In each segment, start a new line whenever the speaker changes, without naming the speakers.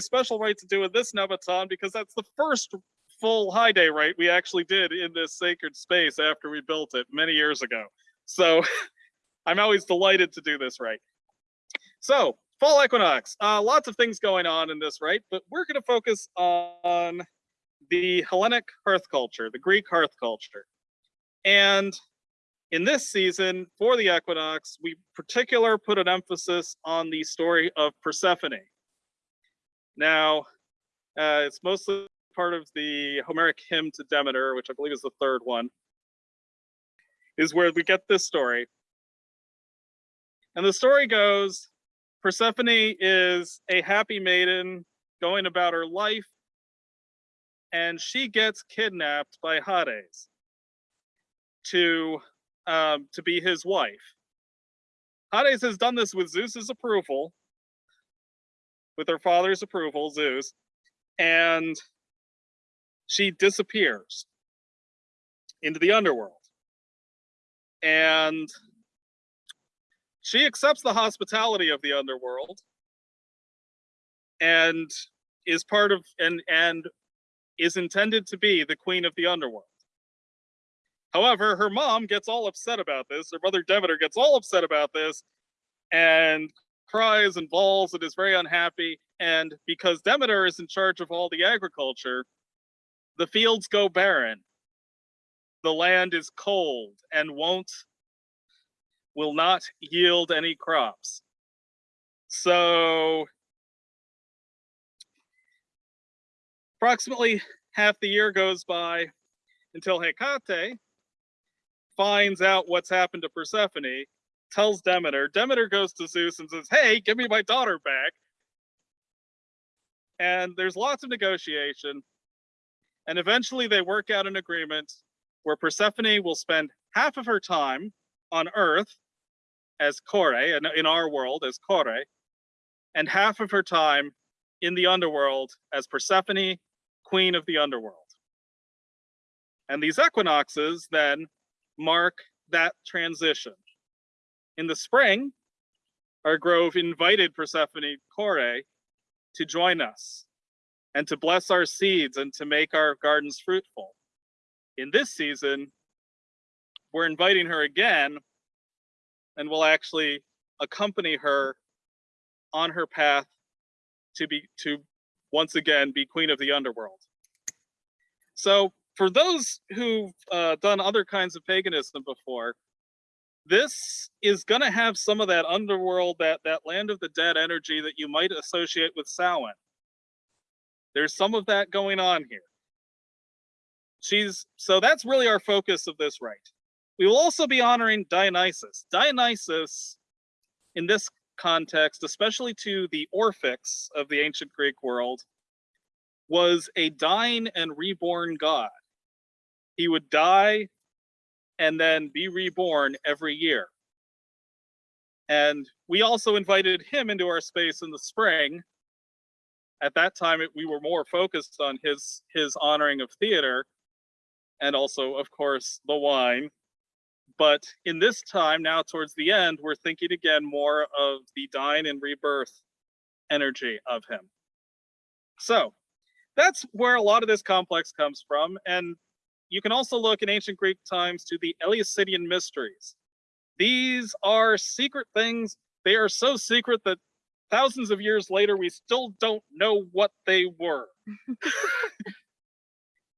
special rite to do in this Nemeton because that's the first full high day rite we actually did in this sacred space after we built it many years ago. So I'm always delighted to do this right. So fall equinox, uh, lots of things going on in this right, but we're going to focus on the Hellenic hearth culture, the Greek hearth culture. And in this season for the equinox, we particular put an emphasis on the story of Persephone. Now, uh, it's mostly part of the Homeric hymn to Demeter, which I believe is the third one, is where we get this story. And the story goes Persephone is a happy maiden going about her life, and she gets kidnapped by Hades to um, to be his wife. Hades has done this with Zeus's approval, with her father's approval, Zeus, and she disappears into the underworld. And she accepts the hospitality of the underworld and is part of and and is intended to be the queen of the underworld. However, her mom gets all upset about this. Her brother Demeter gets all upset about this and cries and bawls and is very unhappy. And because Demeter is in charge of all the agriculture, the fields go barren. The land is cold and won't, will not yield any crops. So approximately half the year goes by until Hecate, finds out what's happened to Persephone, tells Demeter. Demeter goes to Zeus and says, Hey, give me my daughter back. And there's lots of negotiation. And eventually they work out an agreement where Persephone will spend half of her time on Earth as Kore, and in our world as Kore, and half of her time in the underworld as Persephone, queen of the underworld. And these equinoxes then mark that transition. In the spring, our grove invited Persephone Kore to join us and to bless our seeds and to make our gardens fruitful. In this season, we're inviting her again and we'll actually accompany her on her path to be to once again be queen of the underworld. So for those who've uh, done other kinds of paganism before, this is going to have some of that underworld, that that land of the dead energy that you might associate with Samhain. There's some of that going on here. She's so that's really our focus of this rite. We will also be honoring Dionysus. Dionysus, in this context, especially to the Orphics of the ancient Greek world, was a dying and reborn god he would die and then be reborn every year. And we also invited him into our space in the spring. At that time, it, we were more focused on his his honoring of theater, and also, of course, the wine. But in this time, now towards the end, we're thinking again more of the dying and rebirth energy of him. So that's where a lot of this complex comes from. And you can also look in ancient Greek times to the Eleusinian mysteries. These are secret things. They are so secret that thousands of years later, we still don't know what they were.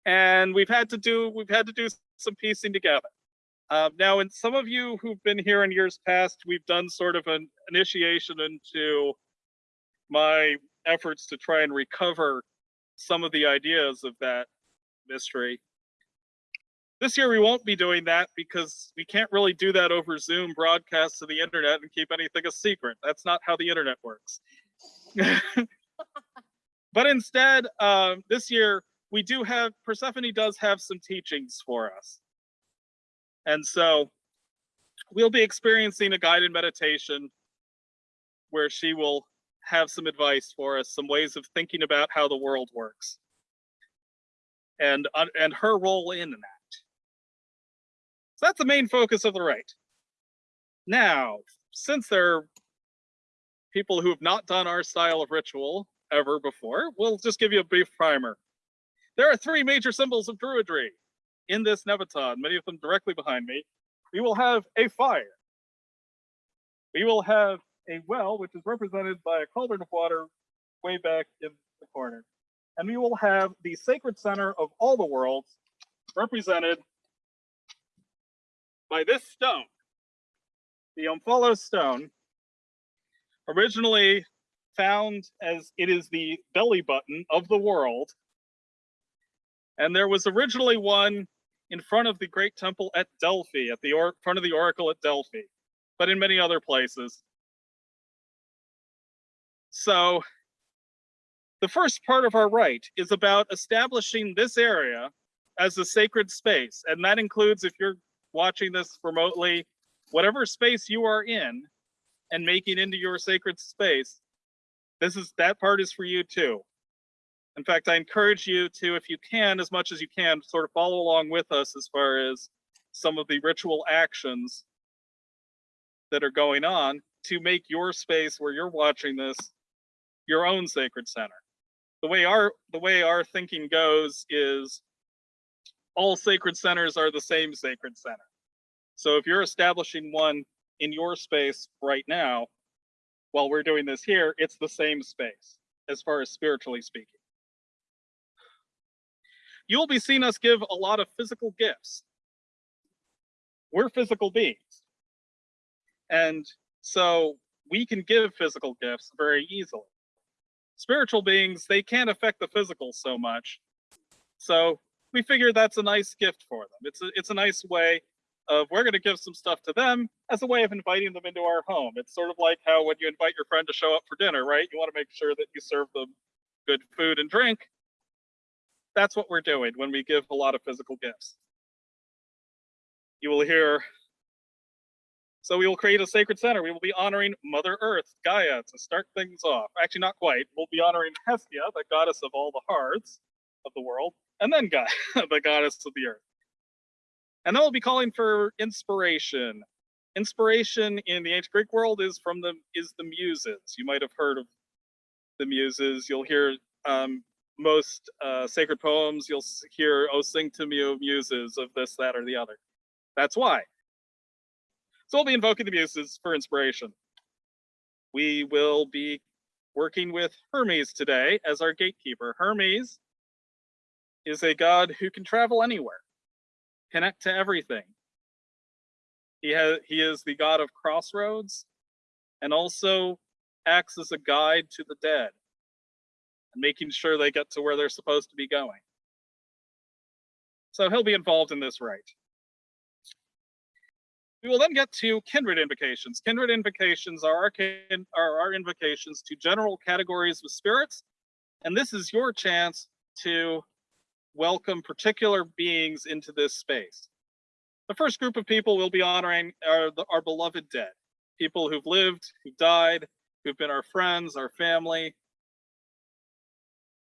and we've had to do we've had to do some piecing together. Uh, now, in some of you who've been here in years past, we've done sort of an initiation into my efforts to try and recover some of the ideas of that mystery. This year we won't be doing that because we can't really do that over Zoom broadcast to the internet and keep anything a secret. That's not how the internet works. but instead, um, this year we do have, Persephone does have some teachings for us. And so we'll be experiencing a guided meditation where she will have some advice for us, some ways of thinking about how the world works and, uh, and her role in that. That's the main focus of the right. Now, since there are people who have not done our style of ritual ever before. We'll just give you a brief primer. There are three major symbols of Druidry in this Nemeton, many of them directly behind me. We will have a fire. We will have a well, which is represented by a cauldron of water way back in the corner. And we will have the sacred center of all the worlds represented by this stone, the Omphalos stone, originally found as it is the belly button of the world. And there was originally one in front of the great temple at Delphi, at the or- front of the oracle at Delphi, but in many other places. So, the first part of our rite is about establishing this area as a sacred space, and that includes if you're watching this remotely, whatever space you are in and making into your sacred space, this is that part is for you too. In fact, I encourage you to, if you can, as much as you can, sort of follow along with us as far as some of the ritual actions that are going on to make your space where you're watching this your own sacred center. The way our the way our thinking goes is all sacred centers are the same sacred center. So if you're establishing one in your space right now, while we're doing this here, it's the same space as far as spiritually speaking. You'll be seeing us give a lot of physical gifts. We're physical beings. And so we can give physical gifts very easily. Spiritual beings, they can't affect the physical so much. So we figure that's a nice gift for them. It's a, it's a nice way of we're going to give some stuff to them as a way of inviting them into our home. It's sort of like how when you invite your friend to show up for dinner, right? You want to make sure that you serve them good food and drink. That's what we're doing when we give a lot of physical gifts. You will hear. So we will create a sacred center. We will be honoring Mother Earth, Gaia, to start things off. Actually, not quite. We'll be honoring Hestia, the goddess of all the hearths of the world, and then Gaia, the goddess of the earth. And then we'll be calling for inspiration. Inspiration in the ancient Greek world is from the is the muses. You might have heard of the muses. You'll hear um, most uh, sacred poems. You'll hear "Oh, sing to me, muses" of this, that, or the other. That's why. So we'll be invoking the muses for inspiration. We will be working with Hermes today as our gatekeeper. Hermes is a god who can travel anywhere connect to everything. He has he is the god of crossroads and also acts as a guide to the dead and making sure they get to where they're supposed to be going. So he'll be involved in this rite. We will then get to kindred invocations. Kindred invocations are our, kin, are our invocations to general categories of spirits, and this is your chance to welcome particular beings into this space. The first group of people we'll be honoring are the, our beloved dead, people who've lived, who've died, who've been our friends, our family,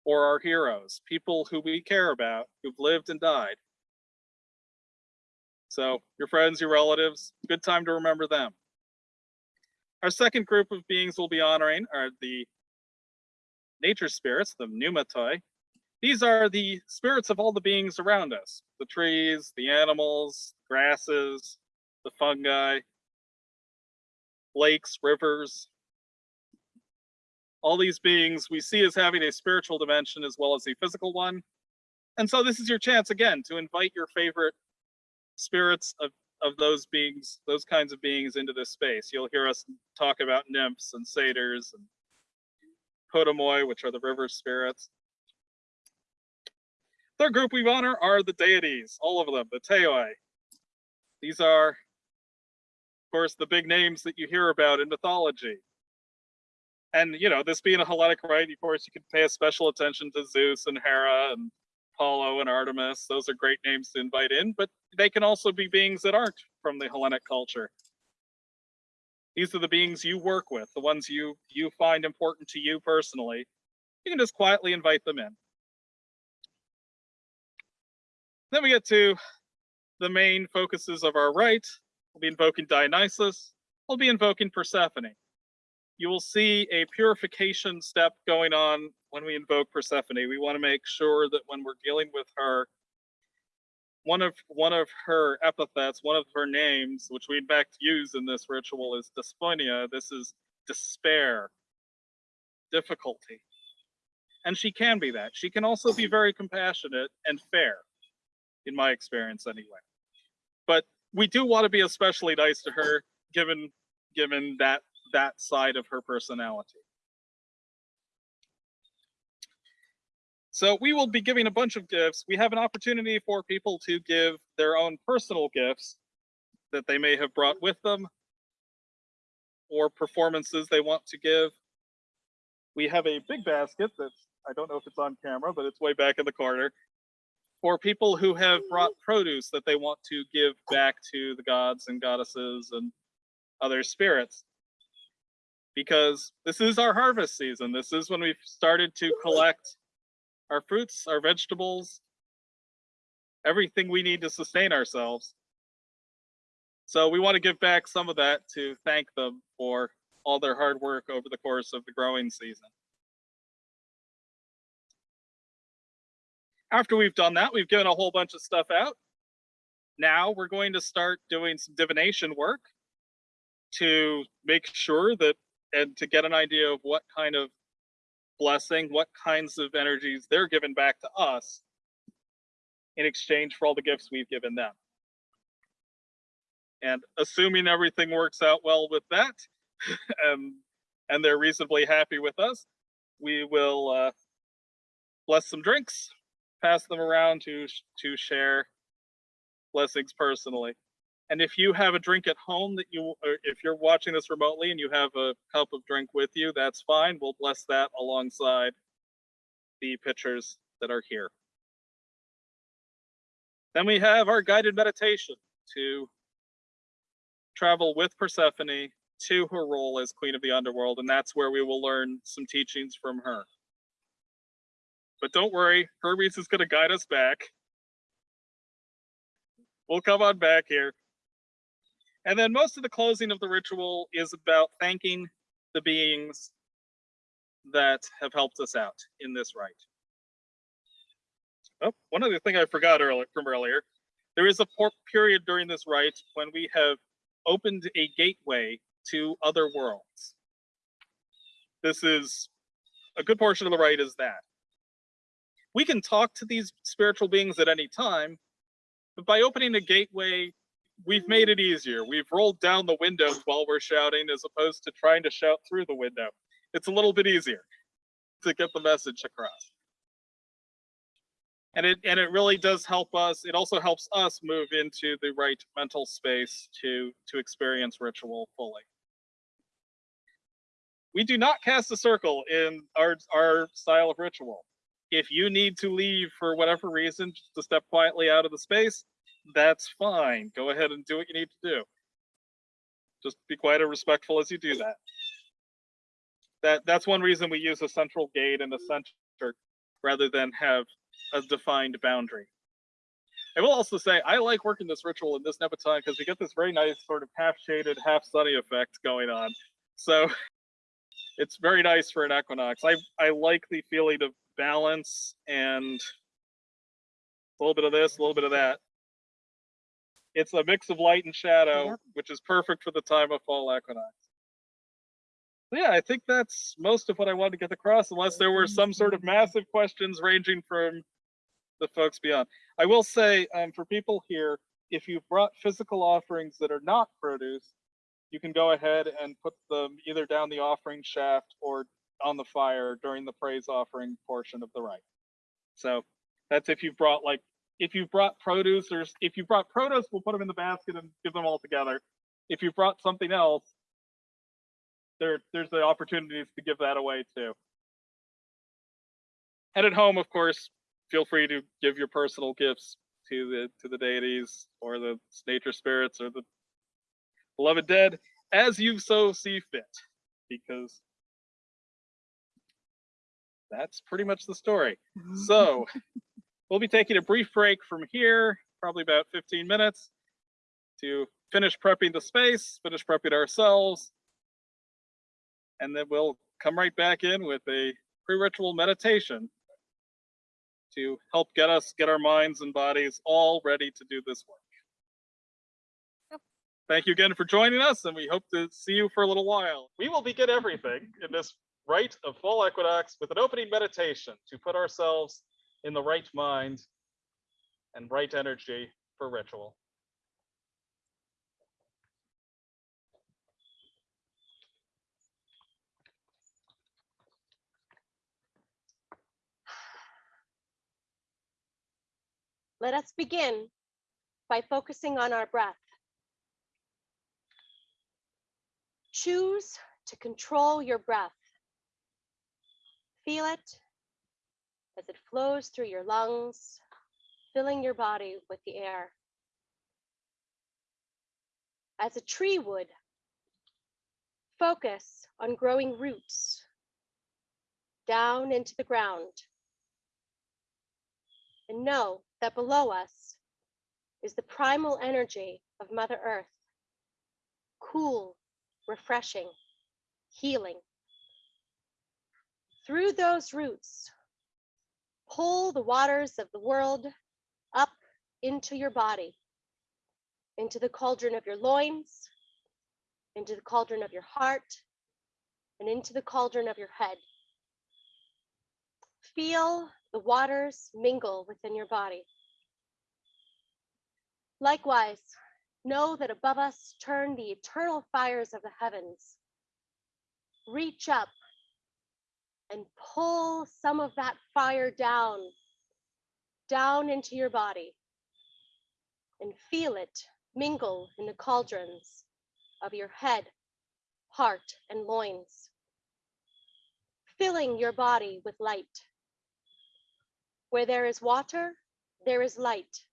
or our heroes, people who we care about, who've lived and died. So your friends, your relatives, good time to remember them. Our second group of beings we'll be honoring are the nature spirits, the pneumatoi, these are the spirits of all the beings around us the trees, the animals, grasses, the fungi, lakes, rivers. All these beings we see as having a spiritual dimension as well as a physical one. And so this is your chance again to invite your favorite spirits of, of those beings, those kinds of beings into this space. You'll hear us talk about nymphs and satyrs and potamoi, which are the river spirits. Third group we honor are the deities, all of them, the Theoi. These are, of course, the big names that you hear about in mythology. And, you know, this being a Hellenic rite, of course, you could pay a special attention to Zeus and Hera and Apollo and Artemis. Those are great names to invite in, but they can also be beings that aren't from the Hellenic culture. These are the beings you work with, the ones you you find important to you personally. You can just quietly invite them in. Then we get to the main focuses of our rite. We'll be invoking Dionysus. We'll be invoking Persephone. you will see a purification step going on when we invoke Persephone. We want to make sure that when we're dealing with her, one of one of her epithets, one of her names, which we in fact use in this ritual, is dysphonia. This is despair, difficulty. And she can be that. She can also be very compassionate and fair, in my experience anyway. But we do want to be especially nice to her, given given that that side of her personality. So we will be giving a bunch of gifts. We have an opportunity for people to give their own personal gifts that they may have brought with them or performances they want to give. We have a big basket that's, I don't know if it's on camera, but it's way back in the corner for people who have brought mm-hmm. produce that they want to give back to the gods and goddesses and other spirits. Because this is our harvest season. This is when we've started to mm-hmm. collect our fruits, our vegetables, everything we need to sustain ourselves. So we want to give back some of that to thank them for all their hard work over the course of the growing season. After we've done that, we've given a whole bunch of stuff out. Now we're going to start doing some divination work to make sure that and to get an idea of what kind of blessing, what kinds of energies they're given back to us in exchange for all the gifts we've given them. And assuming everything works out well with that, and and they're reasonably happy with us, we will uh, bless some drinks, pass them around to to share blessings personally. And if you have a drink at home that you, if you're watching this remotely and you have a cup of drink with you, that's fine. We'll bless that alongside the pitchers that are here. Then we have our guided meditation to travel with Persephone to her role as Queen of the Underworld, and that's where we will learn some teachings from her. But don't worry, Hermes is going to guide us back. We'll come on back here. And then most of the closing of the ritual is about thanking the beings that have helped us out in this rite. Oh, one other thing I forgot earlier from earlier. There is a period during this rite when we have opened a gateway to other worlds. This is a good portion of the rite is that. We can talk to these spiritual beings at any time, but by opening a gateway we've made it easier. We've rolled down the windows while we're shouting as opposed to trying to shout through the window. It's a little bit easier to get the message across. And it and it really does help us. It also helps us move into the right mental space to to experience ritual fully. We do not cast a circle in our our style of ritual. If you need to leave for whatever reason, just to step quietly out of the space, that's fine. Go ahead and do what you need to do. Just be quiet and respectful as you do that. That that's one reason we use a central gate and a center rather than have a defined boundary. I will also say I like working this ritual in this Nebuchadnezzar because we get this very nice sort of half shaded, half sunny effect going on. So it's very nice for an equinox. I I like the feeling of balance and a little bit of this, a little bit of that. It's a mix of light and shadow,
Yep.
which is perfect for the time of fall equinox. So yeah, I think that's most of what I wanted to get across, unless there were some sort of massive questions ranging from the folks beyond. I will say, um, for people here, if you've brought physical offerings that are not produce, you can go ahead and put them either down the offering shaft or on the fire during the praise offering portion of the rite. So that's if you've brought like if you've brought produce or if you brought produce, we'll put them in the basket and give them all together. If you've brought something else, there there's the opportunities to give that away too. And at home, of course, feel free to give your personal gifts to the to the deities or the nature spirits or the beloved dead as you so see fit, because that's pretty much the story. Mm-hmm. So we'll be taking a brief break from here, probably about 15 minutes, to finish prepping the space, finish prepping ourselves, And then we'll come right back in with a pre-ritual meditation to help get us, get our minds and bodies all ready to do this work. Thank you again for joining us, and we hope to see you for a little while. We will begin everything in this rite of fall equinox with an opening meditation to put ourselves in the right mind and right energy for ritual.
Let us begin by focusing on our breath. Choose to control your breath. Feel it as it flows through your lungs, filling your body with the air. As a tree would, focus on growing roots down into the ground and know that below us is the primal energy of Mother Earth, cool, refreshing, healing. Through those roots, pull the waters of the world up into your body, into the cauldron of your loins, into the cauldron of your heart, and into the cauldron of your head. Feel the waters mingle within your body. Likewise, know that above us turn the eternal fires of the heavens. Reach up and pull some of that fire down, down into your body, and feel it mingle in the cauldrons of your head, heart, and loins, filling your body with light. Where there is water, there is light.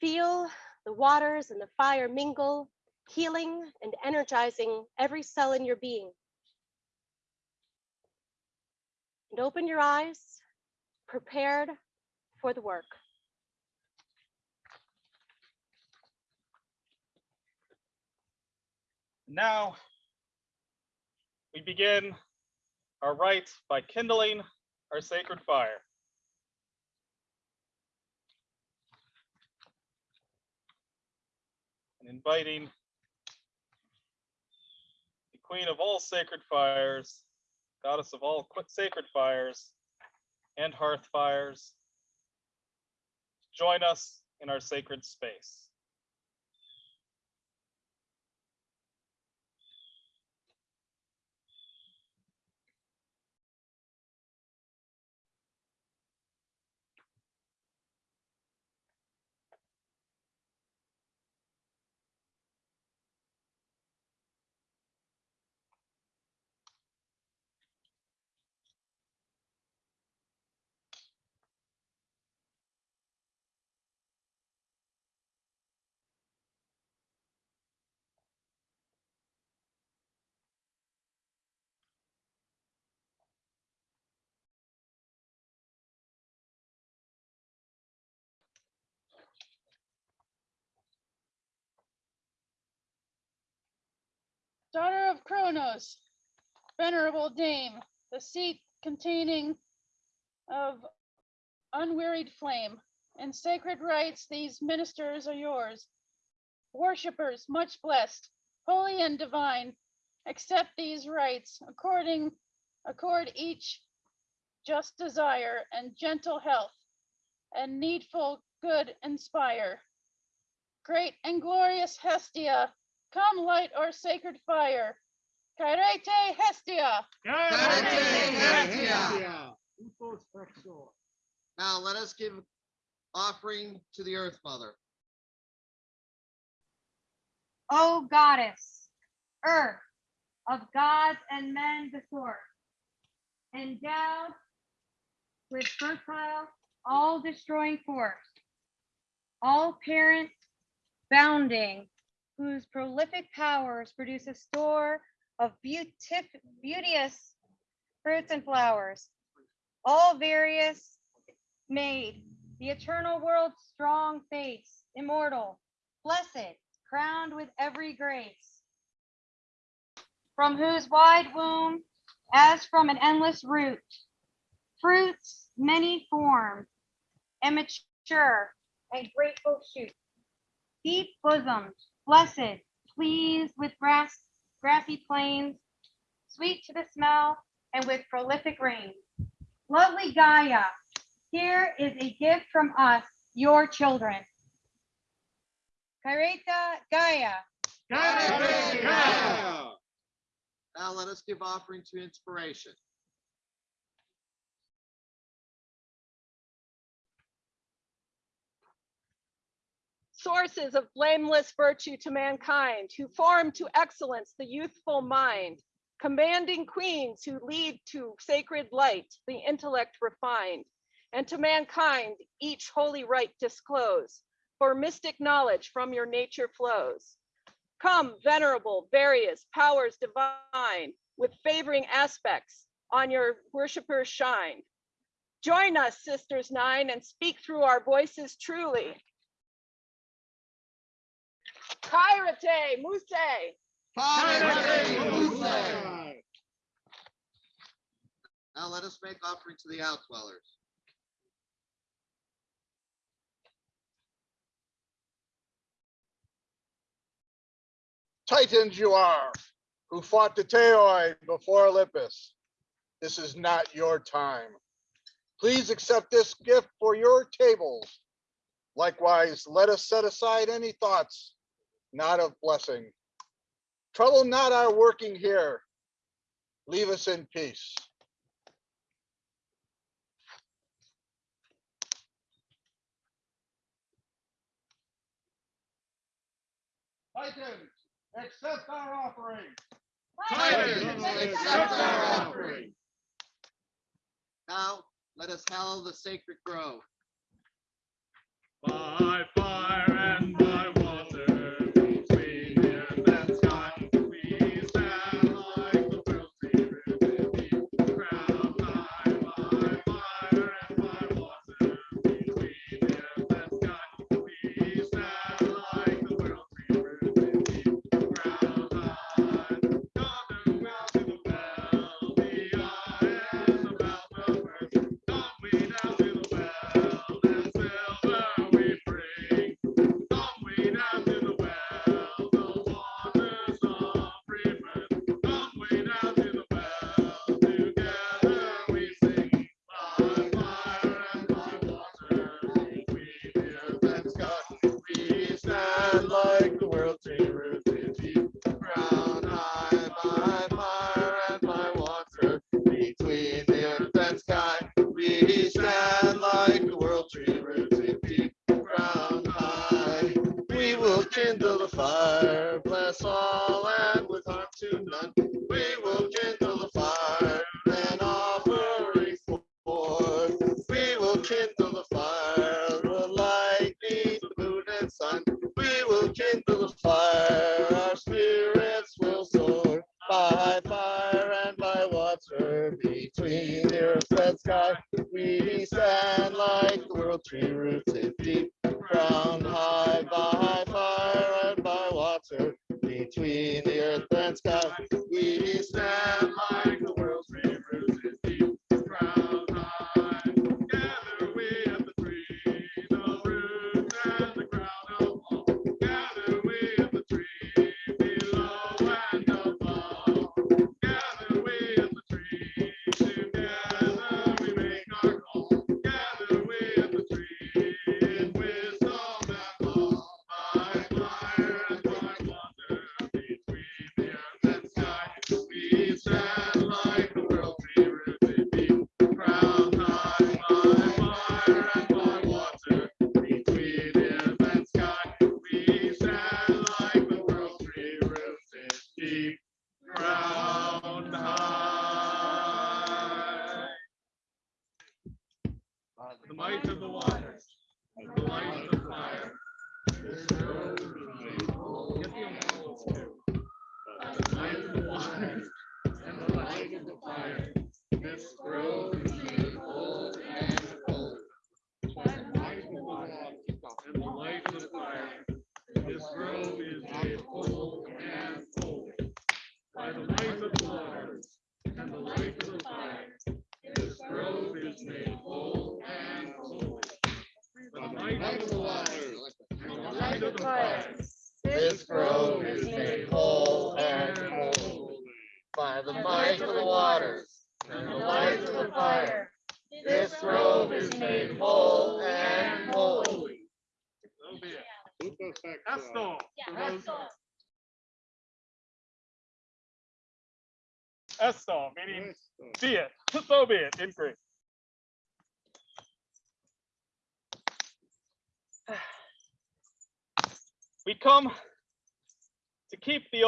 Feel the waters and the fire mingle, healing and energizing every cell in your being. And open your eyes, prepared for the work.
Now, we begin our rite by kindling our sacred fire. And inviting the queen of all sacred fires, goddess of all sacred fires and hearth fires, join us in our sacred space.
Daughter of Kronos, venerable dame, the seat containing of unwearied flame. In sacred rites, these ministers are yours. Worshippers, much blessed, holy and divine, accept these rites according, accord each just desire and gentle health and needful good inspire. Great and glorious Hestia, Come light our sacred fire. Chairete Hestia. Chairete Hestia.
Now let us give offering to the Earth Mother.
O goddess, earth of gods and men before, endowed with fertile, all destroying force, all parent, bounding, whose prolific powers produce a store of beautif- beauteous fruits and flowers, all various made, the eternal world's strong face, immortal, blessed, crowned with every grace. from whose wide womb, as from an endless root, fruits many formed, and mature and grateful shoot. Deep bosomed, blessed, pleased with grass, grassy plains, sweet to the smell, and with prolific rain. Lovely Gaia, here is a gift from us, your children. Chairete Gaia.
Now let us give offering to inspiration.
Sources of blameless virtue to mankind, who form to excellence the youthful mind, commanding queens who lead to sacred light, the intellect refined, and to mankind each holy right disclose, for mystic knowledge from your nature flows. Come, venerable, various powers divine, with favoring aspects on your worshipers shine. Join us, sisters nine, and speak through our voices truly. Chairete, Muse,
Now let us make offering to the outdwellers.
Titans you are, who fought the Theoi before Olympus. This is not your time. Please accept this gift for your tables. Likewise, let us set aside any thoughts not of blessing. Trouble not our working here. Leave us in peace. Titans, accept our offering.
Titans, accept our offering. Now let us hallow the sacred grove.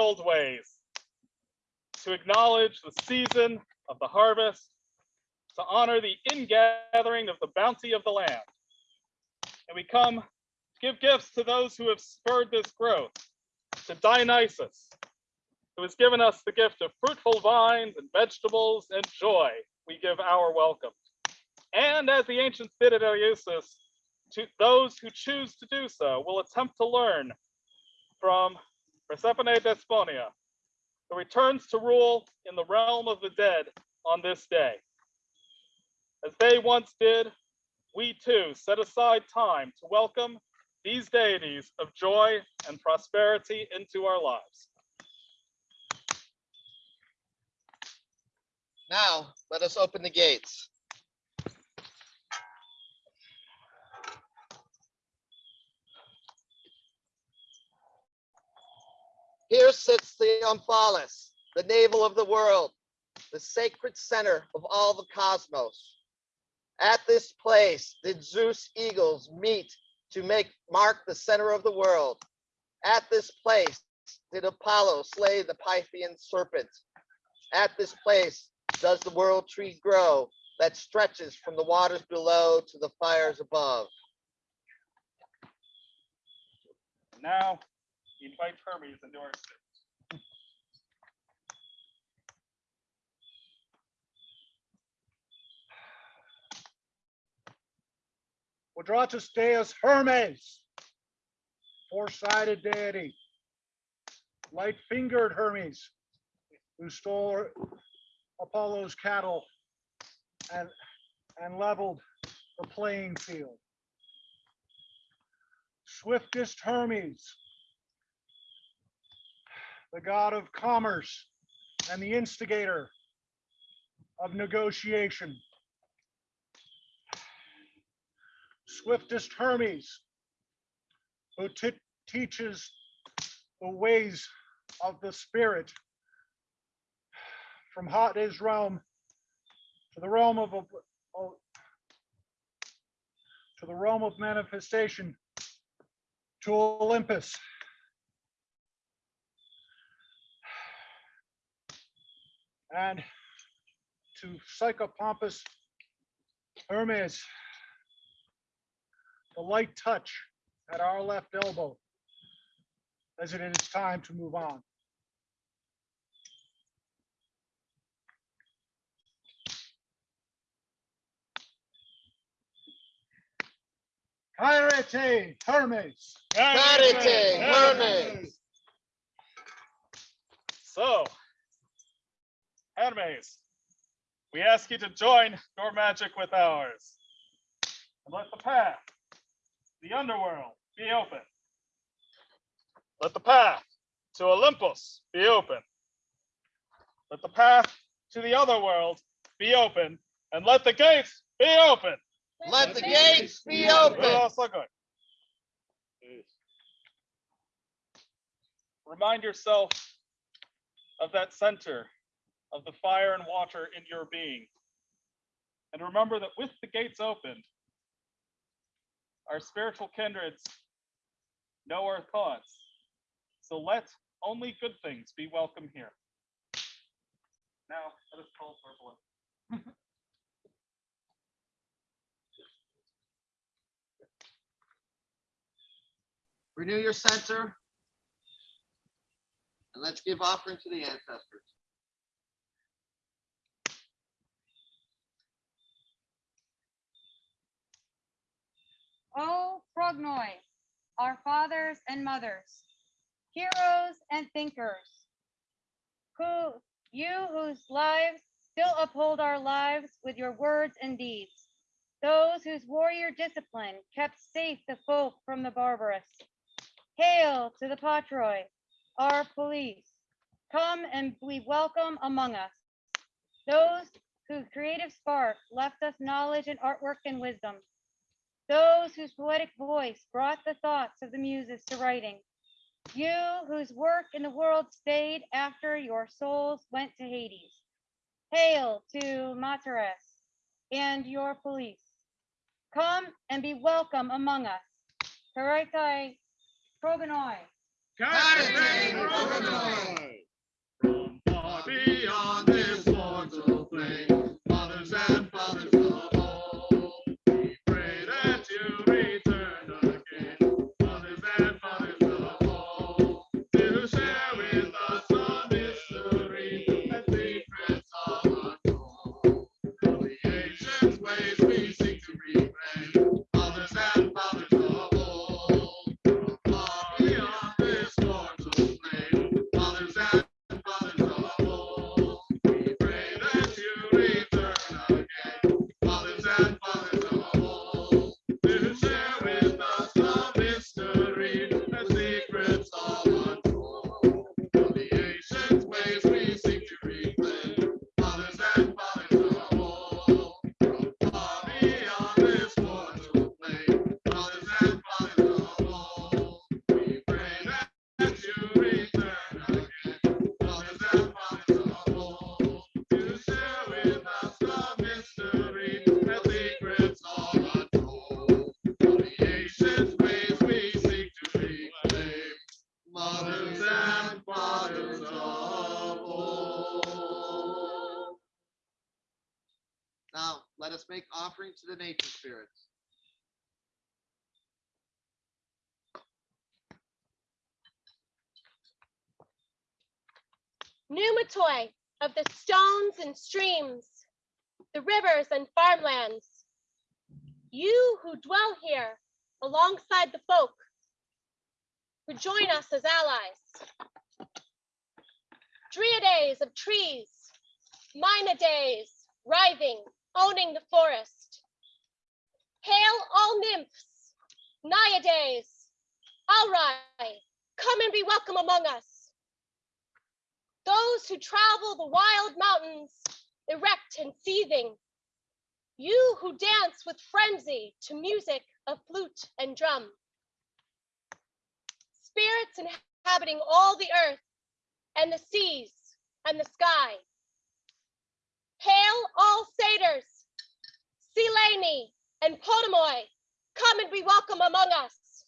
Old ways, to acknowledge the season of the harvest, to honor the ingathering of the bounty of the land. And we come to give gifts to those who have spurred this growth, to Dionysus, who has given us the gift of fruitful vines and vegetables and joy. We give our welcome. And as the ancients did at Eleusis, to those who choose to do so will attempt to learn from Persephone Despoina, who returns to rule in the realm of the dead on this day. As they once did, we too set aside time to welcome these deities of joy and prosperity into our lives.
Now, let us open the gates. Here sits the Omphalos, the navel of the world, the sacred center of all the cosmos. At this place did Zeus eagles meet to make mark the center of the world. At this place did Apollo slay the Pythian serpent. At this place does the world tree grow that stretches from the waters below to the fires above.
Now, we invite Hermes into our stage.
Quadratus Deus Hermes, four-sided deity, light-fingered Hermes, who stole Apollo's cattle and, and leveled the playing field. Swiftest Hermes, the god of commerce and the instigator of negotiation. Swiftest Hermes, who teaches the ways of the spirit from Hades realm to the realm of- to the realm of manifestation to Olympus. And to Psychopompus Hermes, the light touch at our left elbow as it is time to move on. Chairete Hermes.
Chairete, Hermes.
So, Hermes, we ask you to join your magic with ours. And let the path, the underworld, be open. Let the path to Olympus be open. Let the path to the other world be open, and let the gates be open.
Let the gates be open.
Good. Remind yourself of that center of the fire and water in your being. And remember that with the gates opened, our spiritual kindreds know our thoughts. So let only good things be welcome here. Now, let us call for a.
Renew your center. And let's give offering to the ancestors.
O progonoi, our fathers and mothers, heroes and thinkers, who you whose lives still uphold our lives with your words and deeds, those whose warrior discipline kept safe the folk from the barbarous. Hail to the patroi, our police, come and be welcome among us. Those whose creative spark left us knowledge and artwork and wisdom. Those whose poetic voice brought the thoughts of the muses to writing. You whose work in the world stayed after your souls went to Hades. Hail to Materas and your police. Come and be welcome among us. Chairete Progonoi.
From
make offerings to the nature spirits.
Pneumatoi of the stones and streams, the rivers and farmlands. You who dwell here alongside the folk who join us as allies. Dryads of trees, Days, writhing, owning the forest. Hail all nymphs, Naiades, Alrai, come and be welcome among us those who travel the wild mountains, erect and seething. You who dance with frenzy to music of flute and drum. Spirits inhabiting all the earth and the seas and the sky. Hail all satyrs, Sileni and Potamoi, come and be welcome among us.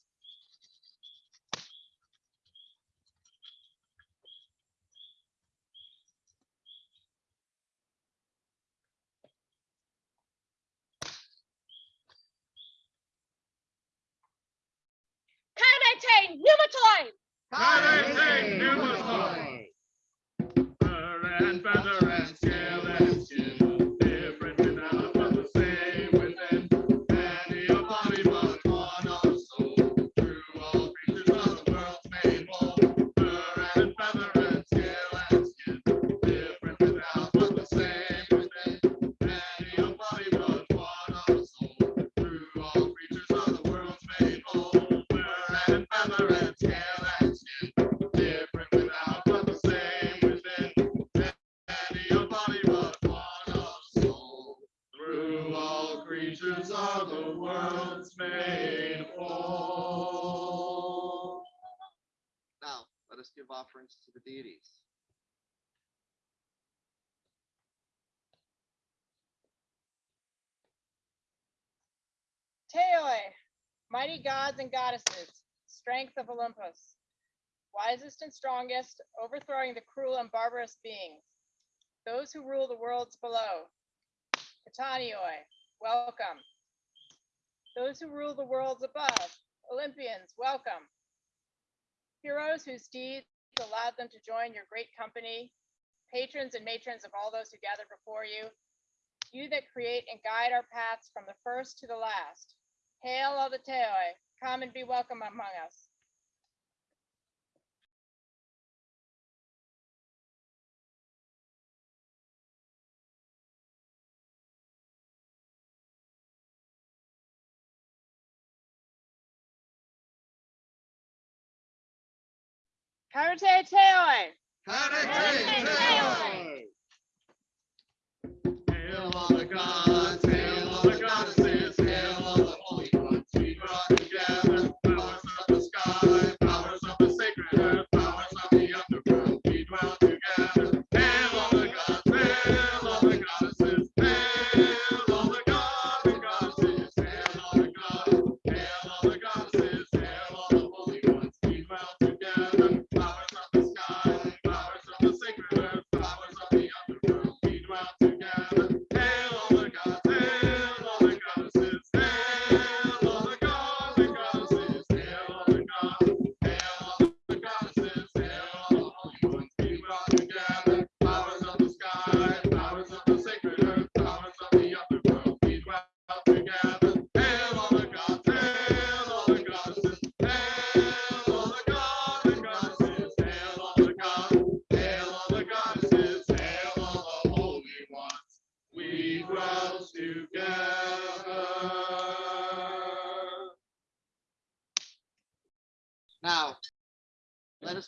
Chairete Pneumatoi!
Chairete Pneumatoi. To the deities.
Theoi, mighty gods and goddesses, strength of Olympus, wisest and strongest, overthrowing the cruel and barbarous beings, those who rule the worlds below. Katanioi, welcome. Those who rule the worlds above, Olympians, welcome. Heroes whose deeds allowed them to join your great company, patrons and matrons of all those who gather before you, you that create and guide our paths from the first to the last. Hail all the Theoi, come and be welcome among us. Chairete Theoi,
Hail all the gods, hail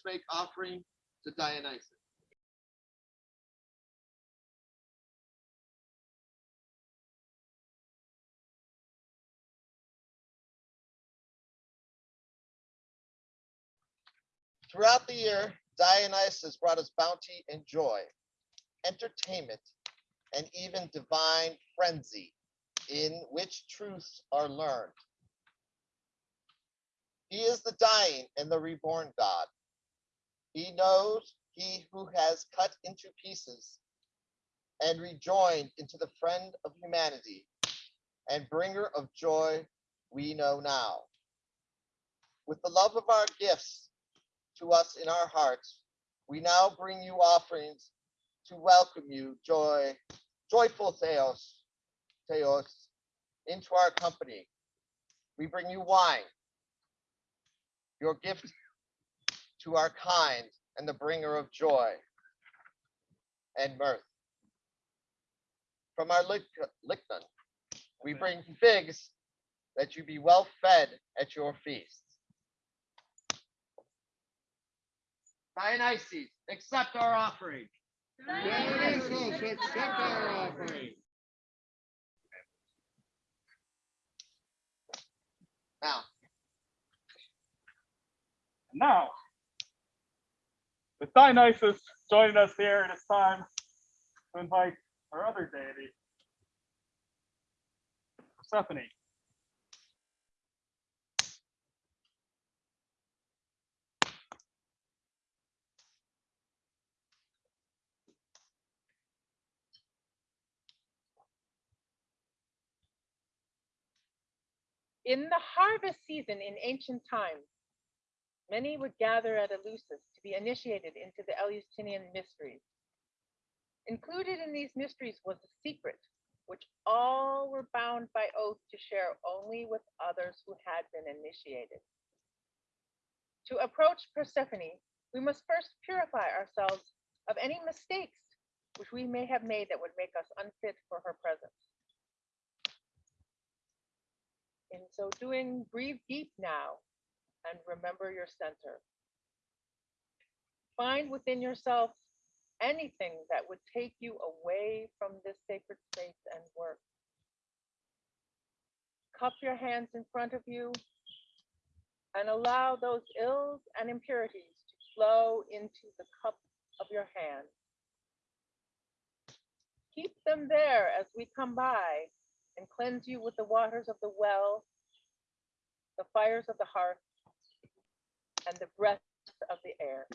make offering to Dionysus. Throughout the year, Dionysus brought us bounty and joy, entertainment, and even divine frenzy in which truths are learned. He is the dying and the reborn God. He knows he who has cut into pieces and rejoined into the friend of humanity and bringer of joy we know now. With the love of our gifts to us in our hearts, we now bring you offerings to welcome you, joy, joyful Theos, Theos, into our company. We bring you wine, your gift to our kind and the bringer of joy and mirth. From our lic- liknon, we bring figs that you be well fed at your feasts. Dionysus, accept our offering.
Dionysus, accept our offering.
Now,
Now, with Dionysus joining us here, it is time to invite our other deity, Persephone.
In the harvest season in ancient times, many would gather at Eleusis to be initiated into the Eleusinian mysteries. Included in these mysteries was a secret, which all were bound by oath to share only with others who had been initiated. To approach Persephone, we must first purify ourselves of any mistakes which we may have made that would make us unfit for her presence. In so doing, breathe deep now and remember your center. Find within yourself anything that would take you away from this sacred space and work. Cup your hands in front of you and allow those ills and impurities to flow into the cup of your hand. Keep them there as we come by and cleanse you with the waters of the well, the fires of the hearth, and the breath of the air.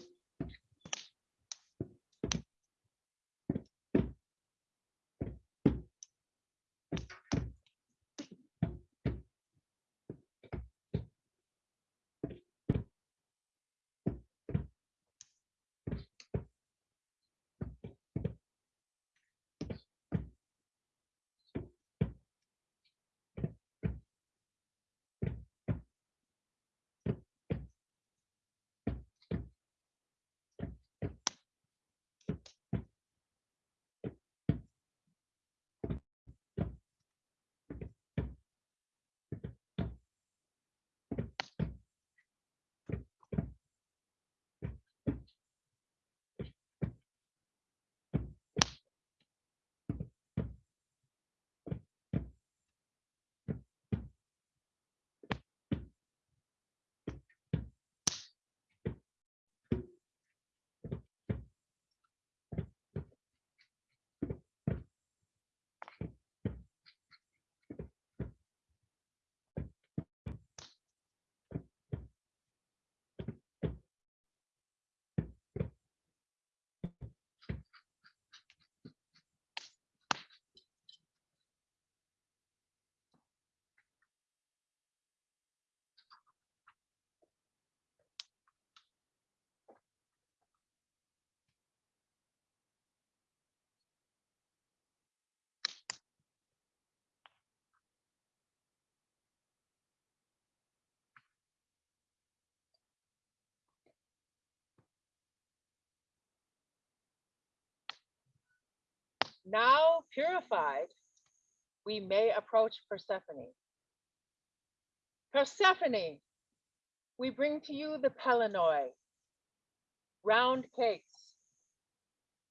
Now purified, we may approach Persephone. Persephone, we bring to you the Pelanoi, round cakes,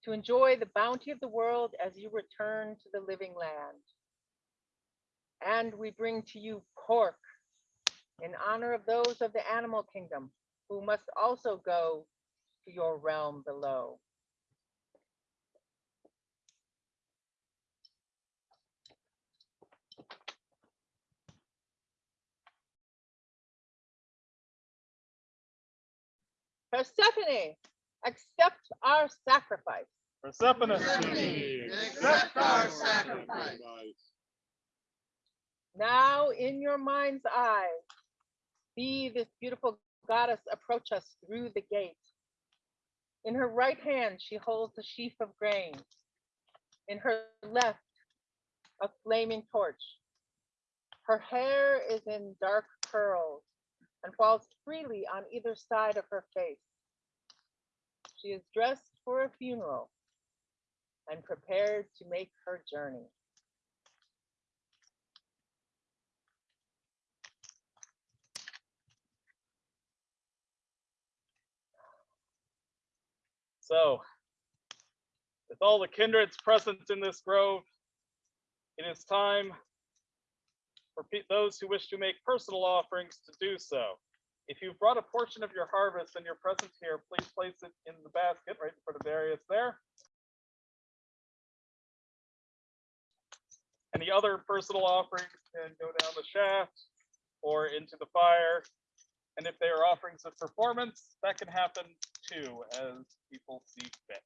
to enjoy the bounty of the world as you return to the living land. And we bring to you pork in honor of those of the animal kingdom who must also go to your realm below. Persephone, accept our sacrifice.
Persephone.
Accept our sacrifice.
Now in your mind's eye, see this beautiful goddess approach us through the gate. In her right hand, she holds a sheaf of grain. In her left, a flaming torch. Her hair is in dark curls and falls freely on either side of her face. She is dressed for a funeral and prepared to make her journey.
So, with all the kindreds present in this grove, it is time for pe- those who wish to make personal offerings to do so. If you've brought a portion of your harvest and your present here, please place it in the basket right in front of Darius there. Any other personal offerings can go down the shaft or into the fire. And if they are offerings of performance, that can happen too, as people see fit.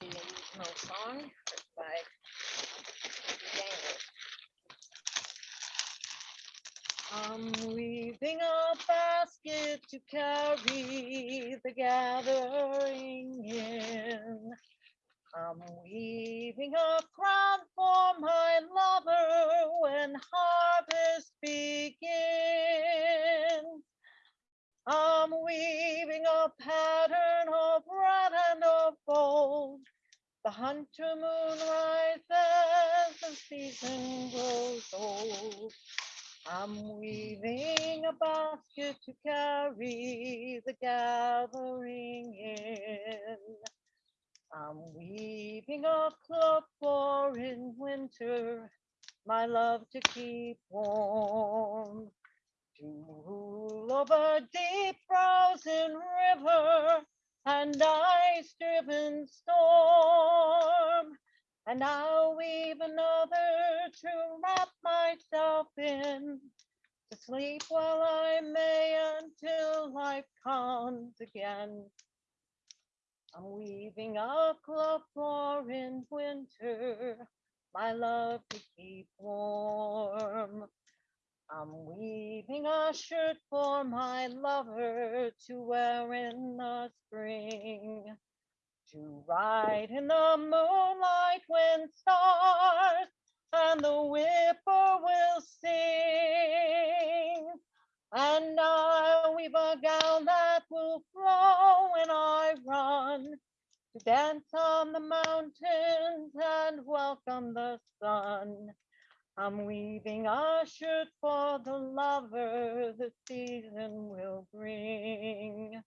The original song. I'm weaving a basket to carry the gathering in. I'm weaving a crown for my lover when harvest begins. I'm weaving a pattern of red and of gold. The hunter moon rises, the season grows old. I'm weaving a basket to carry the gathering in. I'm weaving a cloak for in winter, my love to keep warm. To rule over deep frozen river and ice driven storm. And I'll weave another to wrap myself in, to sleep while I may until life comes again. I'm weaving a cloak for in winter, my love to keep warm. I'm weaving a shirt for my lover to wear in the spring, to ride in the moonlight when stars and the whipper will sing. And I weave a gown that will flow when I run to dance on the mountains and welcome the sun. I'm weaving a shirt for the lover the season will bring.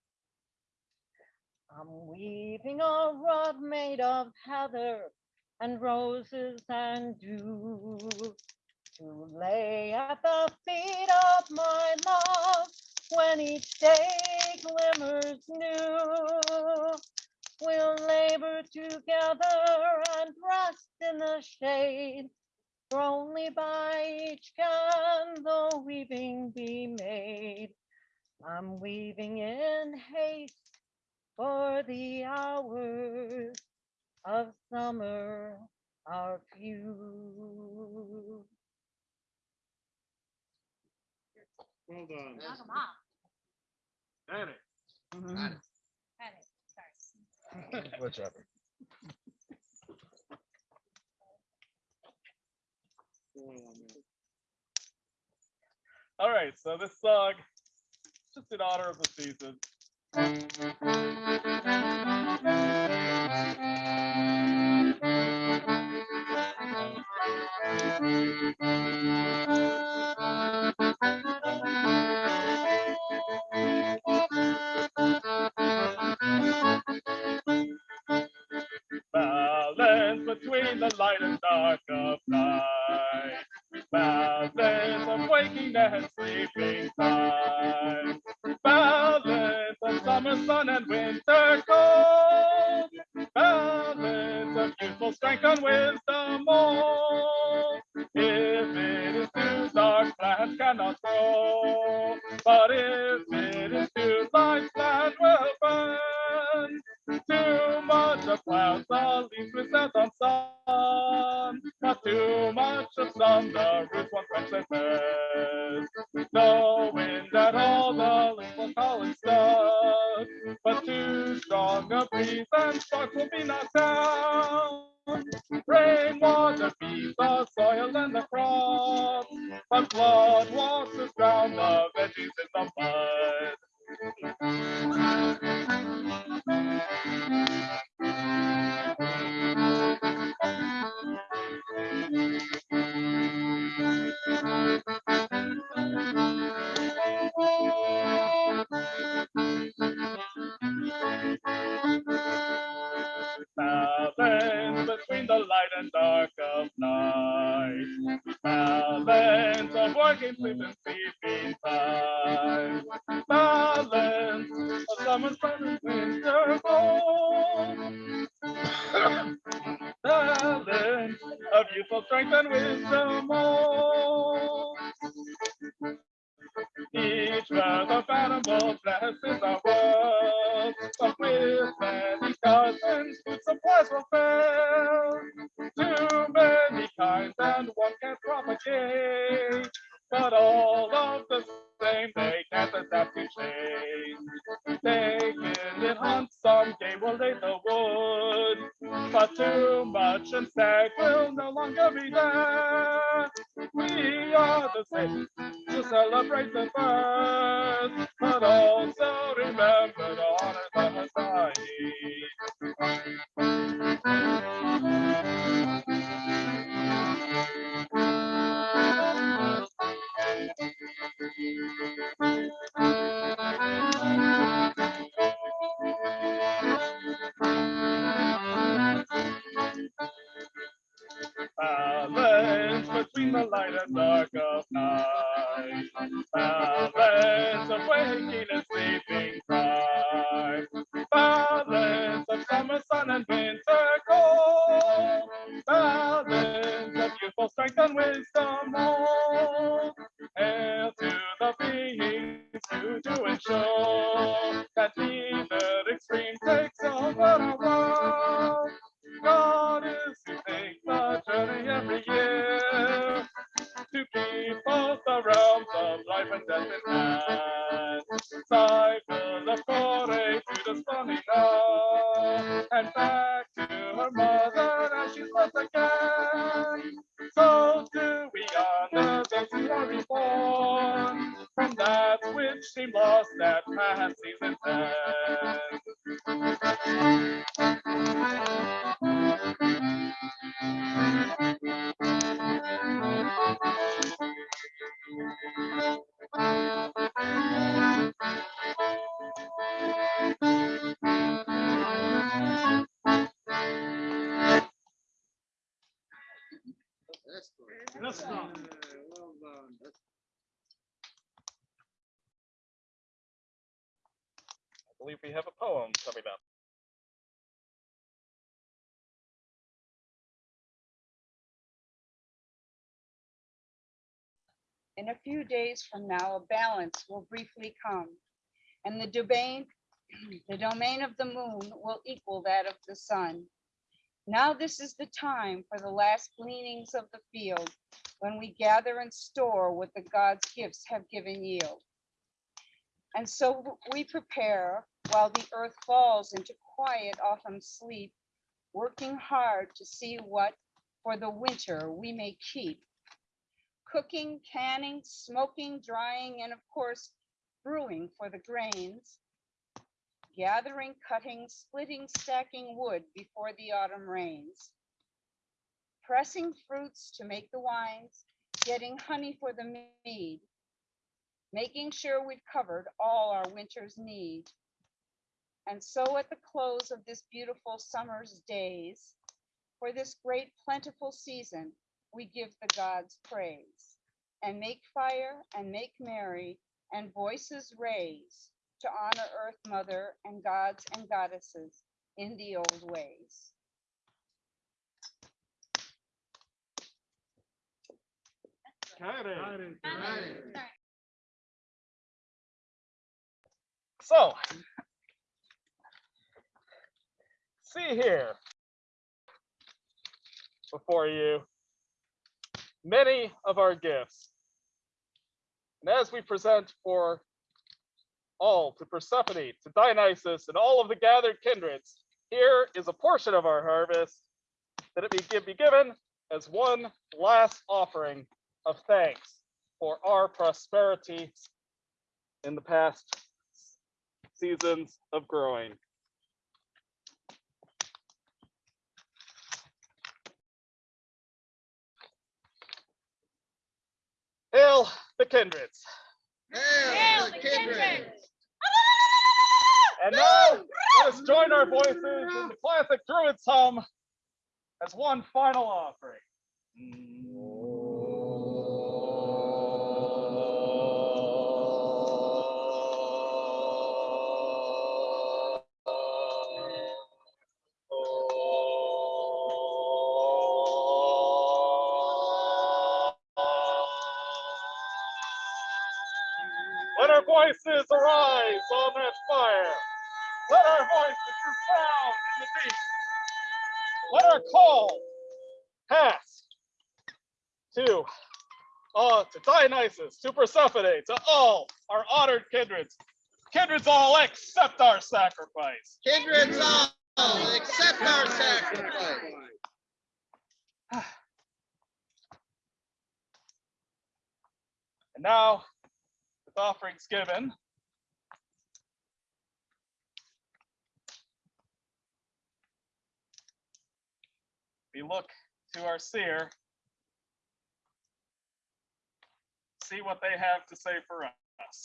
I'm weaving a rug made of heather and roses and dew to lay at the feet of my love when each day glimmers new. We'll labor together and rest in the shade for only by each can the weaving be made. I'm weaving in haste for the hours of summer are few.
Hold on.
Knock 'em off.
Got it. Mm-hmm.
Got it. Sorry.
Whichever.
All right, so this song, just in honor of the season. Balance between the light and dark. waking and sleeping time. Balance of summer sun and winter cold. Balance of youthful strength and wisdom old. Well, right back.
Days from now, a balance will briefly come, and the domain, the domain of the moon will equal that of the sun. Now this is the time for the last gleanings of the field, when we gather and store what the God's gifts have given yield. And so we prepare while the earth falls into quiet autumn sleep, working hard to see what for the winter we may keep cooking, canning, smoking, drying, and of course, brewing for the grains, gathering, cutting, splitting, stacking wood before the autumn rains, pressing fruits to make the wines, getting honey for the mead, making sure we've covered all our winter's need. And so at the close of this beautiful summer's days, for this great plentiful season, we give the gods praise and make fire and make merry and voices raise to honor earth mother and gods and goddesses in the old ways.
So, see here before you many of our gifts. And as we present for all to Persephone, to Dionysus, and all of the gathered kindreds, here is a portion of our harvest that it be, give- be given as one last offering of thanks for our prosperity in the past seasons of growing. Hail the kindreds.
Hail the Kindreds!
And now let us join our voices in the classic Druids hum as one final offering. Voices arise on that fire. Let our voices resound in the deep. Let our call pass to uh, to Dionysus, to Persephone, to all our honored kindreds. Kindreds all accept our sacrifice.
Kindreds all, accept our sacrifice.
And now, with offerings given, we look to our seer, see what they have to say for us.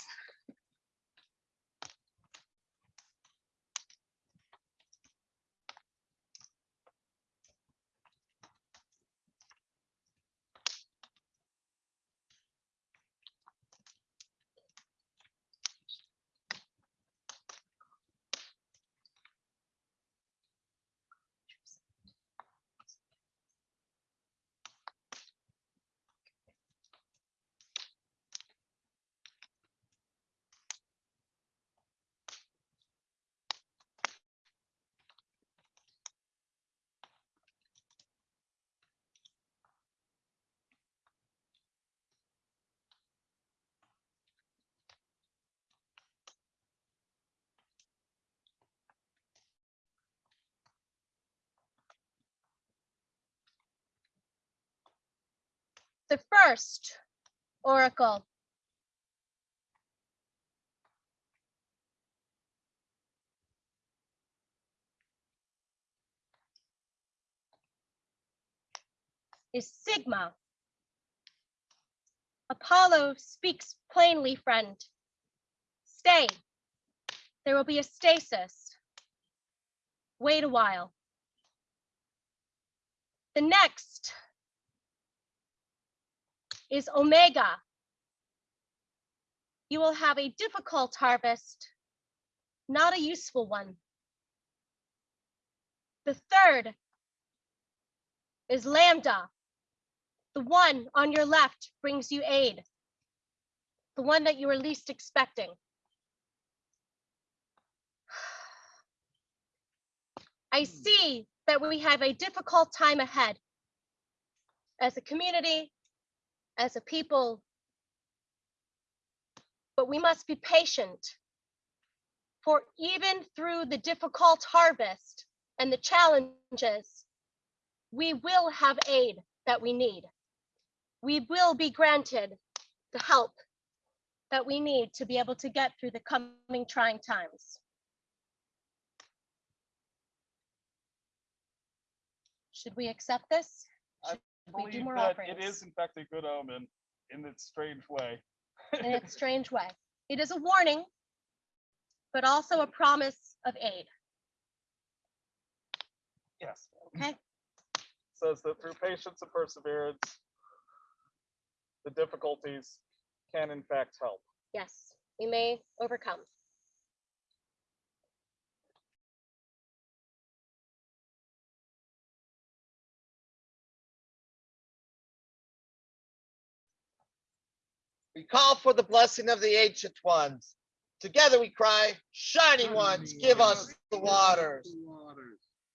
the first oracle.
is Sigma. Apollo speaks plainly, friend. Stay. There will be a stasis. Wait a while. The next is Omega. You will have a difficult harvest, not a useful one. The third is Lambda. The one on your left brings you aid. The one that you were least expecting. I see that we have a difficult time ahead as a community, as a people. But we must be patient. For even through the difficult harvest and the challenges, we will have aid that we need. We will be granted the help that we need to be able to get through the coming trying times. Should we accept this? We do more
that
offerings?
it is in fact a good omen in its strange way.
in its strange way. It is a warning, but also a promise of aid.
Yes.
Okay.
Says that through patience and perseverance, the difficulties can in fact help.
Yes, we may overcome.
We call for the blessing of the ancient ones. Together we cry, shining ones, give us the waters.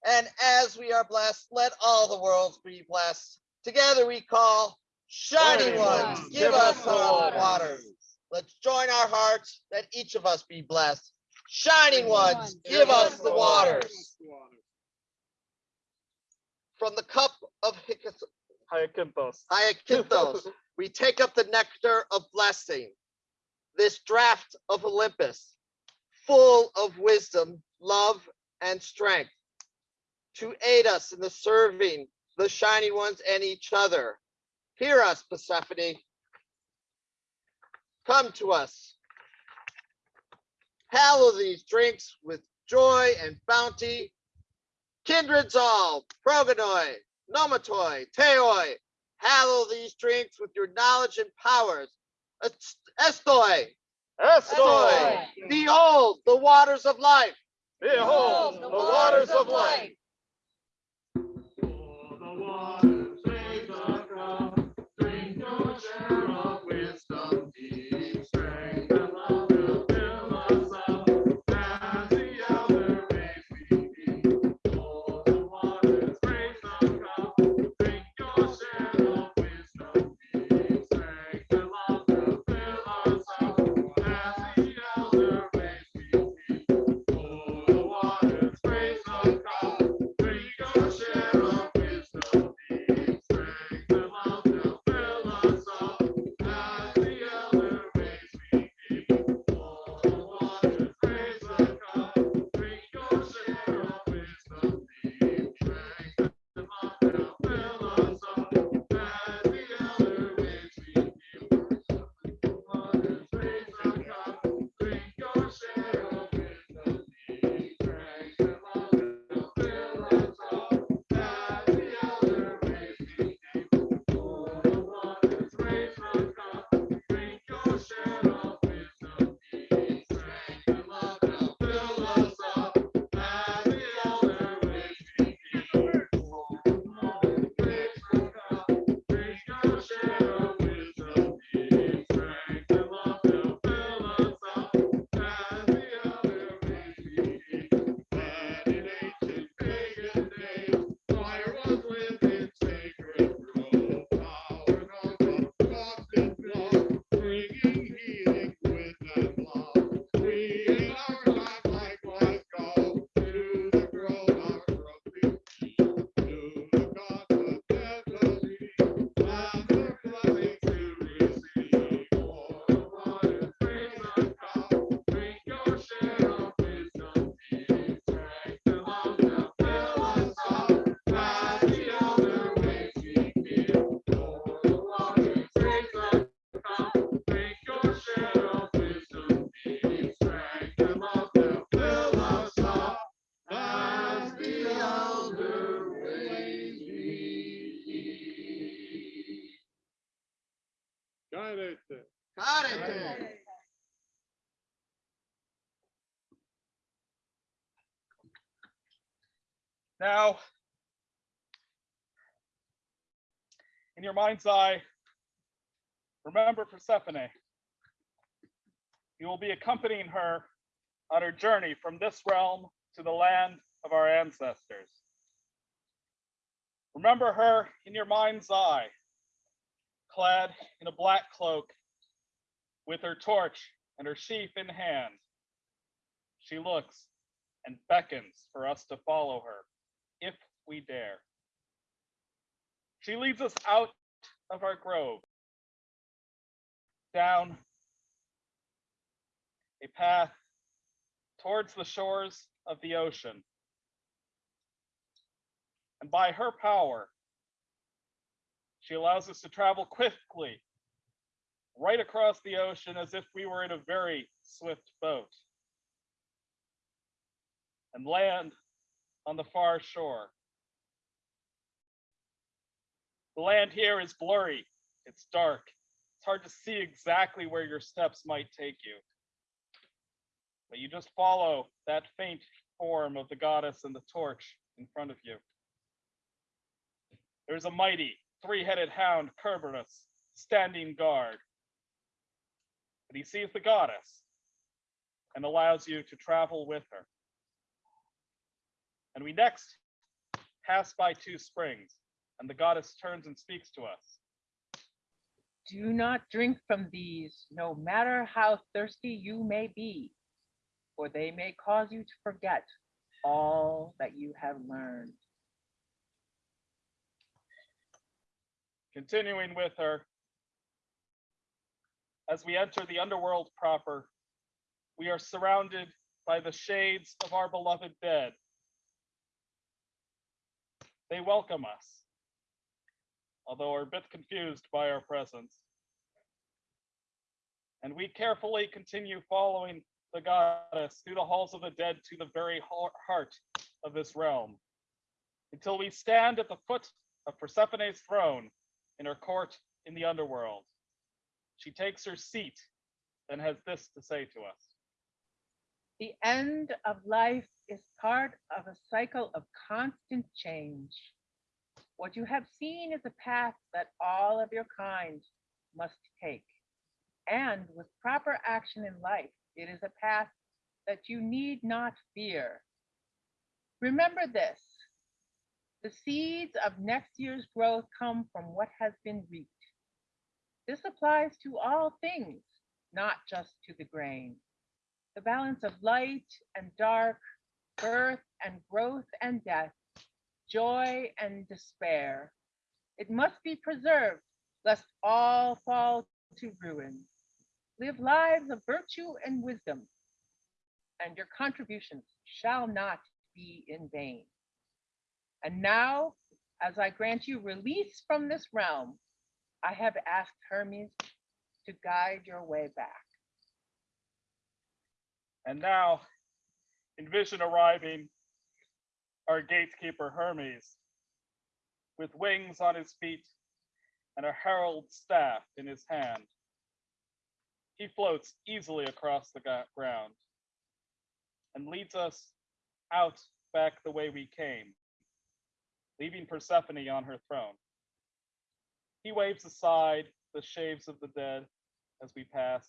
And as we are blessed, let all the worlds be blessed. Together we call, shining
Shining
ones,
ones,
give us the
waters.
waters. Let's join our hearts that each of us be blessed. Shining ones, give us the waters. From the cup of Hyksos-
Hyacinthus.
Hyacinthos, we take up the nectar of blessing, this draught of Olympus, full of wisdom, love, and strength, to aid us in the serving the shining ones and each other. Hear us, Persephone. Come to us. Hallow these drinks with joy and bounty. Kindreds all, progonoi, pneumatoi, theoi, hallow these drinks with your knowledge and powers. Est- Estoi, estoi, behold the waters of life.
Behold, the waters of life.
Mind's eye, remember Persephone. You will be accompanying her on her journey from this realm to the land of our ancestors. Remember her in your mind's eye, clad in a black cloak, with her torch and her sheaf in hand. She looks and beckons for us to follow her, if we dare. She leads us out of our grove, down a path towards the shores of the ocean. And by her power, she allows us to travel quickly right across the ocean as if we were in a very swift boat and land on the far shore. The land here is blurry, it's dark, it's hard to see exactly where your steps might take you. But you just follow that faint form of the goddess and the torch in front of you. There's a mighty three-headed hound, Kerberos, standing guard. But he sees the goddess and allows you to travel with her. And we next pass by two springs, and the goddess turns and speaks to us.
Do not drink from these, no matter how thirsty you may be, for they may cause you to forget all that you have learned.
Continuing with her, as we enter the underworld proper, we are surrounded by the shades of our beloved dead. They welcome us, although are a bit confused by our presence. And we carefully continue following the goddess through the halls of the dead to the very heart of this realm, until we stand at the foot of Persephone's throne in her court in the underworld. She takes her seat and has this to say to us.
The end of life is part of a cycle of constant change. What you have seen is a path that all of your kind must take. And with proper action in life, it is a path that you need not fear. Remember this the seeds of next year's growth come from what has been reaped. This applies to all things, not just to the grain the balance of light and dark, birth and growth and death, joy and despair. It must be preserved, lest all fall to ruin. Live lives of virtue and wisdom, and your contributions shall not be in vain. And now, as I grant you release from this realm, I have asked Hermes to guide your way back.
And now, envision arriving, our gatekeeper Hermes, with wings on his feet and a herald staff in his hand. He floats easily across the ground and leads us out back the way we came, leaving Persephone on her throne. He waves aside the shaves of the dead as we pass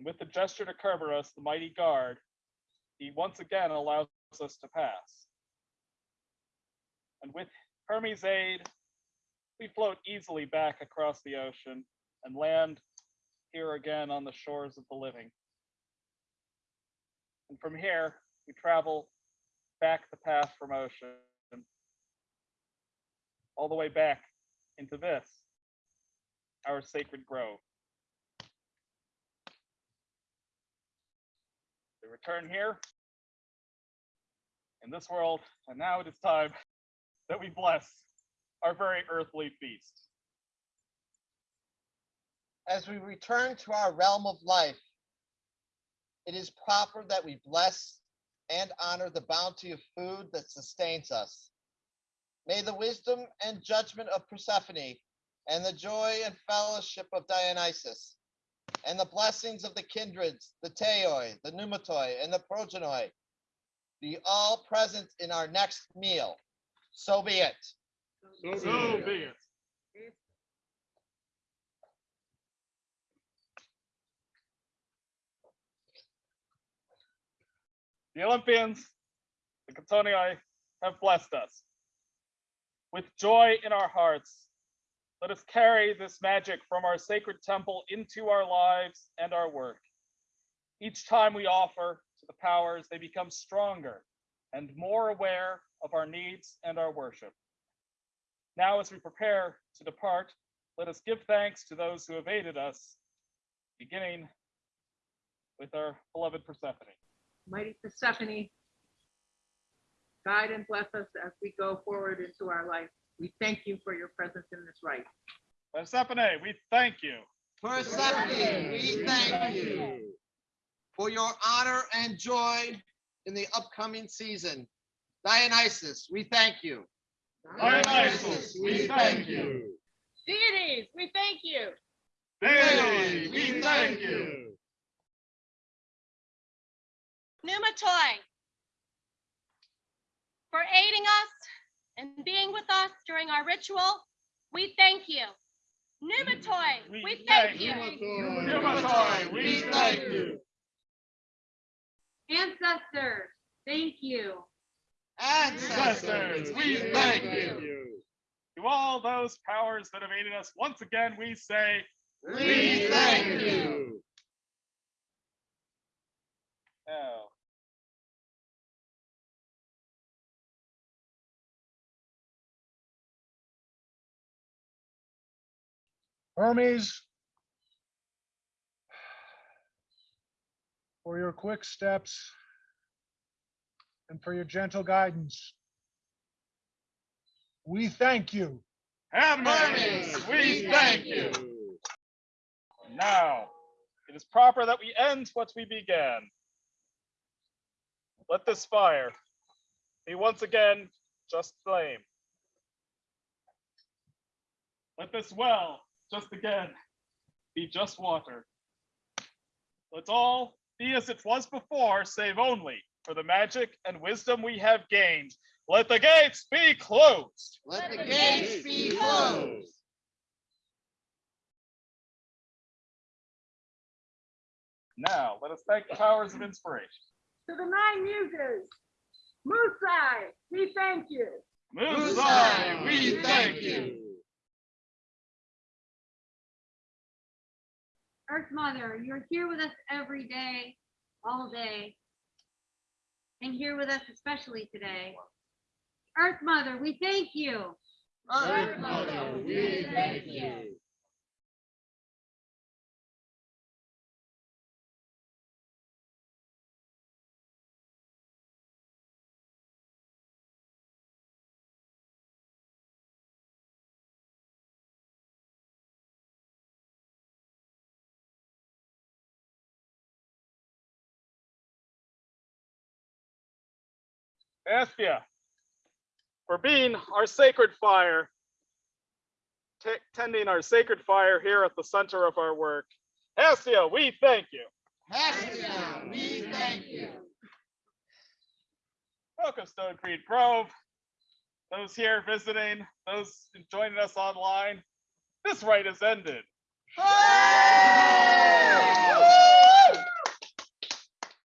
and with the gesture to Kerberos, the mighty guard, he once again allows us to pass. And with Hermes' aid, we float easily back across the ocean and land here again on the shores of the living. And from here, we travel back the path from ocean, all the way back into this, our sacred grove. We return here in this world, and now it is time that we bless our very earthly feast.
As we return to our realm of life, it is proper that we bless and honor the bounty of food that sustains us. May the wisdom and judgment of Persephone and the joy and fellowship of Dionysus and the blessings of the kindreds, the Theoi, the Pneumatoi, and the Progonoi be all present in our next meal. So be it.
So be it. The Olympians, the Catonii, have blessed us. With joy in our hearts, let us carry this magic from our sacred temple into our lives and our work. Each time we offer to the powers, they become stronger and more aware of our needs and our worship. Now, as we prepare to depart, let us give thanks to those who have aided us, beginning with our beloved Persephone.
Mighty Persephone, guide and bless us as we go forward into our life. We thank you for your presence in this rite.
Persephone, we thank you.
Persephone, we thank you for your honor and joy in the upcoming season. Dionysus, we thank you.
Dionysus, we thank you.
Deities, we thank you.
Deity, we thank you.
Pneumatoi, for aiding us and being with us during our ritual, we thank you. Pneumatoi, we thank you.
Pneumatoi, we thank you.
Ancestors, thank you.
Ancestors, we thank you. To all those powers that have aided us, once again, we say,
We thank you.
now.
Hermes, for your quick steps and for your gentle guidance. We thank you.
Hermes, we thank you. Now, it is proper that we end what we began. Let this fire be once again just flame. Let this well just again be just water. Let's all be as it was before, save only for the magic and wisdom we have gained. Let the gates be closed.
Let the gates be closed.
Now, let us thank the powers of inspiration.
To the nine muses, Musai, we thank you.
Musai, we thank you.
Earth Mother, you're here with us every day, all day. And here with us especially today. Earth Mother, we thank you.
Earth Mother, we thank you.
Hestia, for being our sacred fire, tending our sacred fire here at the center of our work. Hestia, we thank you.
Hestia, we thank you.
Welcome, Stone Creek Grove. Those here visiting, those joining us online, this rite is ended.